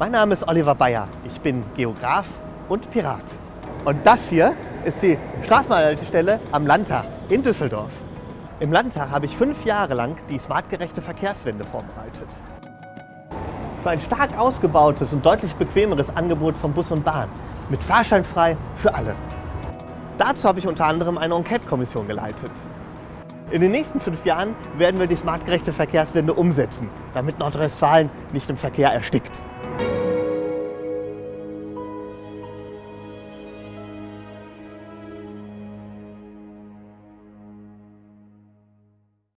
Mein Name ist Oliver Bayer. Ich bin Geograf und Pirat. Und das hier ist die Straßenbahnhaltestelle am Landtag in Düsseldorf. Im Landtag habe ich fünf Jahre lang die smartgerechte Verkehrswende vorbereitet. Für ein stark ausgebautes und deutlich bequemeres Angebot von Bus und Bahn mit Fahrschein frei für alle. Dazu habe ich unter anderem eine Enquete-Kommission geleitet. In den nächsten fünf Jahren werden wir die smartgerechte Verkehrswende umsetzen, damit Nordrhein-Westfalen nicht im Verkehr erstickt.